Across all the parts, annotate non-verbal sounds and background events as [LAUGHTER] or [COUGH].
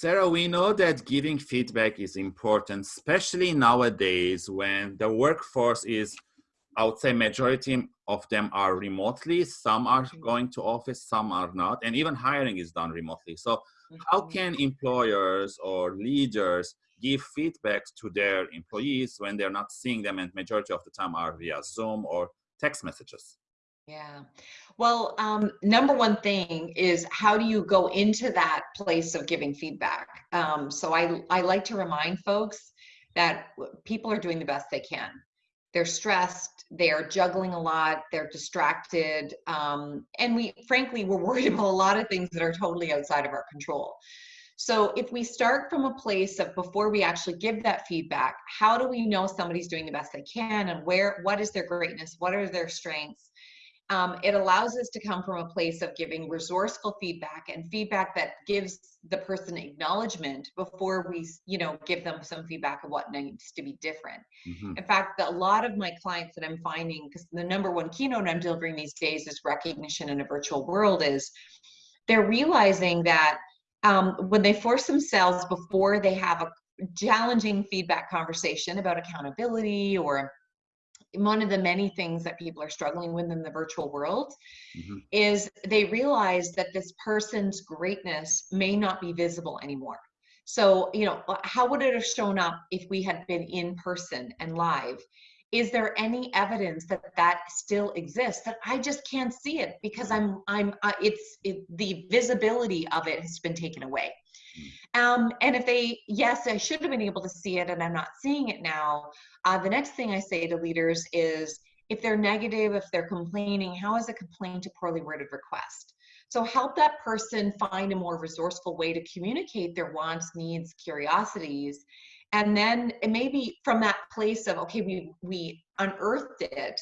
Sarah, we know that giving feedback is important, especially nowadays when the workforce is, I would say majority of them are remotely. Some are mm-hmm. going to office, some are not, and even hiring is done remotely. So how mm-hmm. can employers or leaders give feedback to their employees when they're not seeing them and majority of the time are via Zoom or text messages? Yeah. Well, um, number one thing is how do you go into that place of giving feedback? Um, so I, I like to remind folks that people are doing the best they can. They're stressed, they're juggling a lot, they're distracted, um, and we frankly we're worried [LAUGHS] about a lot of things that are totally outside of our control. So if we start from a place of before we actually give that feedback, how do we know somebody's doing the best they can and where what is their greatness, what are their strengths? Um, it allows us to come from a place of giving resourceful feedback and feedback that gives the person acknowledgement before we you know give them some feedback of what needs to be different mm-hmm. in fact a lot of my clients that i'm finding because the number one keynote i'm delivering these days is recognition in a virtual world is they're realizing that um, when they force themselves before they have a challenging feedback conversation about accountability or one of the many things that people are struggling with in the virtual world mm-hmm. is they realize that this person's greatness may not be visible anymore. So, you know, how would it have shown up if we had been in person and live? Is there any evidence that that still exists that I just can't see it because I'm I'm uh, it's it, the visibility of it has been taken away. Um, and if they, yes, I should have been able to see it and I'm not seeing it now, uh, the next thing I say to leaders is if they're negative, if they're complaining, how is a complaint a poorly worded request? So help that person find a more resourceful way to communicate their wants, needs, curiosities. And then it may be from that place of, okay, we, we unearthed it.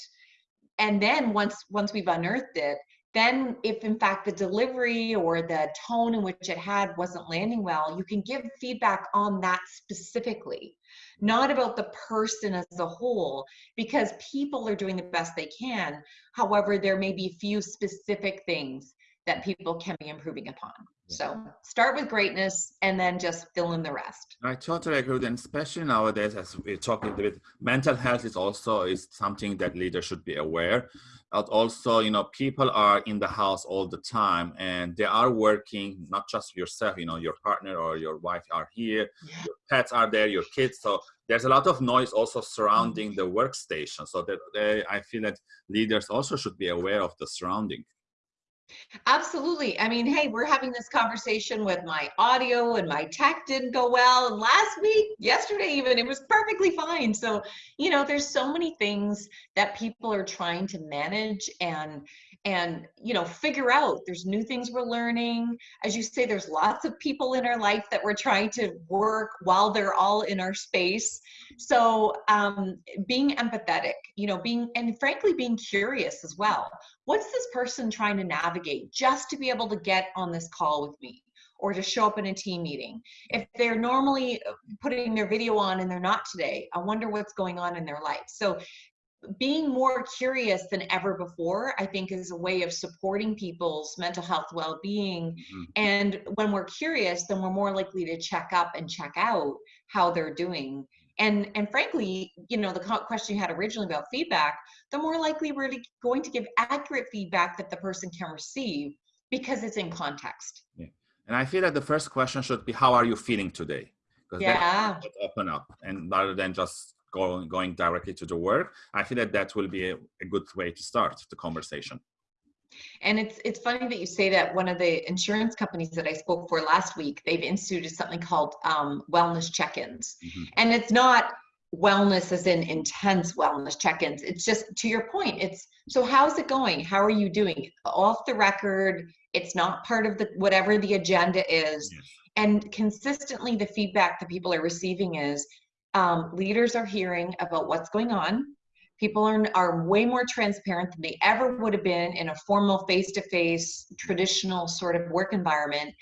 And then once, once we've unearthed it, then if in fact the delivery or the tone in which it had wasn't landing well you can give feedback on that specifically not about the person as a whole because people are doing the best they can. However there may be few specific things that people can be improving upon so start with greatness and then just fill in the rest. I totally agree and especially nowadays as we're talking a bit mental health is also is something that leaders should be aware. But also you know people are in the house all the time and they are working not just yourself you know your partner or your wife are here yeah. your pets are there your kids. So there's a lot of noise also surrounding mm-hmm. the workstation. So that they, i feel that leaders also should be aware of the surrounding Absolutely. I mean, hey, we're having this conversation with my audio and my tech didn't go well. And last week, yesterday even, it was perfectly fine. So, you know, there's so many things that people are trying to manage and and you know figure out there's new things we're learning as you say there's lots of people in our life that we're trying to work while they're all in our space so um, being empathetic you know being and frankly being curious as well what's this person trying to navigate just to be able to get on this call with me or to show up in a team meeting. If they're normally putting their video on and they're not today, I wonder what's going on in their life. So being more curious than ever before i think is a way of supporting people's mental health well-being mm-hmm. and when we're curious then we're more likely to check up and check out how they're doing and and frankly you know the question you had originally about feedback the more likely we're going to give accurate feedback that the person can receive because it's in context. Yeah. and i feel that the first question should be how are you feeling today? Because yeah. open up. And rather than just going going directly to the work i feel that that will be a, a good way to start the conversation and it's it's funny that you say that one of the insurance companies that I spoke for last week, they've instituted something called um, wellness check-ins, mm-hmm. and it's not wellness as in intense wellness check-ins. It's just to your point. It's so how's it going? How are you doing? Off the record. It's not part of the whatever the agenda is, yes. and consistently the feedback that people are receiving is um, leaders are hearing about what's going on. People are, are way more transparent than they ever would have been in a formal face to face, traditional sort of work environment.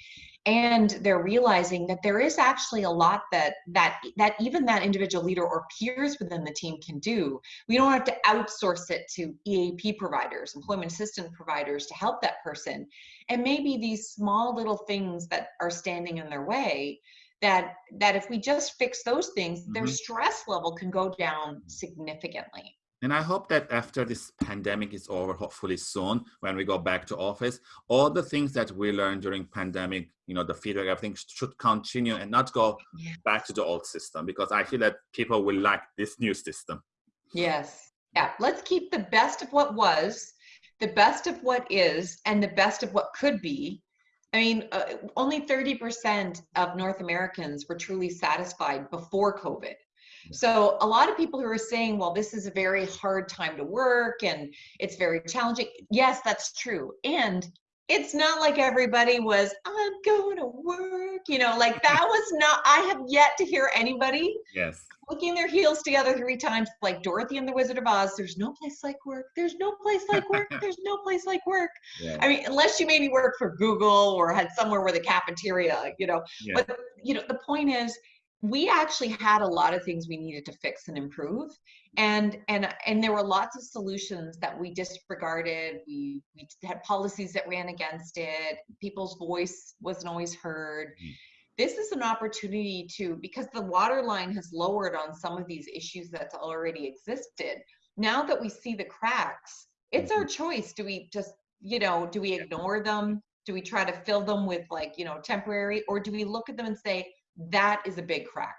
and they're realizing that there is actually a lot that that that even that individual leader or peers within the team can do we don't have to outsource it to eap providers employment assistance providers to help that person and maybe these small little things that are standing in their way that that if we just fix those things mm-hmm. their stress level can go down significantly and I hope that after this pandemic is over, hopefully soon, when we go back to office, all the things that we learned during pandemic, you know, the feedback, everything should continue and not go yeah. back to the old system because I feel that people will like this new system. Yes. Yeah. Let's keep the best of what was, the best of what is, and the best of what could be. I mean, uh, only 30% of North Americans were truly satisfied before COVID. So a lot of people who are saying, well, this is a very hard time to work and it's very challenging. Yes, that's true. And it's not like everybody was, I'm going to work, you know, like that [LAUGHS] was not, I have yet to hear anybody yes. clicking their heels together three times, like Dorothy and the Wizard of Oz. There's no place like work. There's no place like work. [LAUGHS] There's no place like work. Yeah. I mean, unless you maybe work for Google or had somewhere where the cafeteria, you know, yeah. but you know, the point is, we actually had a lot of things we needed to fix and improve and and and there were lots of solutions that we disregarded. We we had policies that ran against it. People's voice wasn't always heard. Mm-hmm. this is an opportunity to because the water line has lowered on some of these issues that's already existed now that we see the cracks it's mm-hmm. our choice. Do we just you know do we ignore them? Do we try to fill them with like you know temporary or do we look at them and say that is a big crack.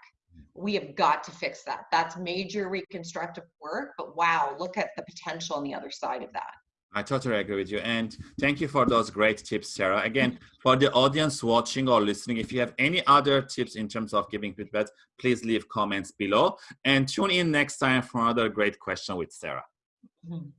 We have got to fix that. That's major reconstructive work, but wow, look at the potential on the other side of that. I totally agree with you. And thank you for those great tips, Sarah. Again, for the audience watching or listening, if you have any other tips in terms of giving feedback, please leave comments below and tune in next time for another great question with Sarah. Mm -hmm.